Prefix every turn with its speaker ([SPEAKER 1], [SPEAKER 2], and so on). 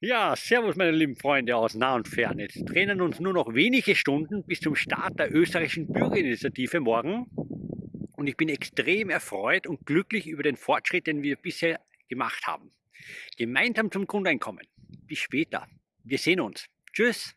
[SPEAKER 1] Ja, servus meine lieben Freunde aus nah und fern. Jetzt trennen uns nur noch wenige Stunden bis zum Start der österreichischen Bürgerinitiative morgen. Und ich bin extrem erfreut und glücklich über den Fortschritt, den wir bisher gemacht haben. Gemeinsam zum Grundeinkommen. Bis später. Wir sehen uns. Tschüss.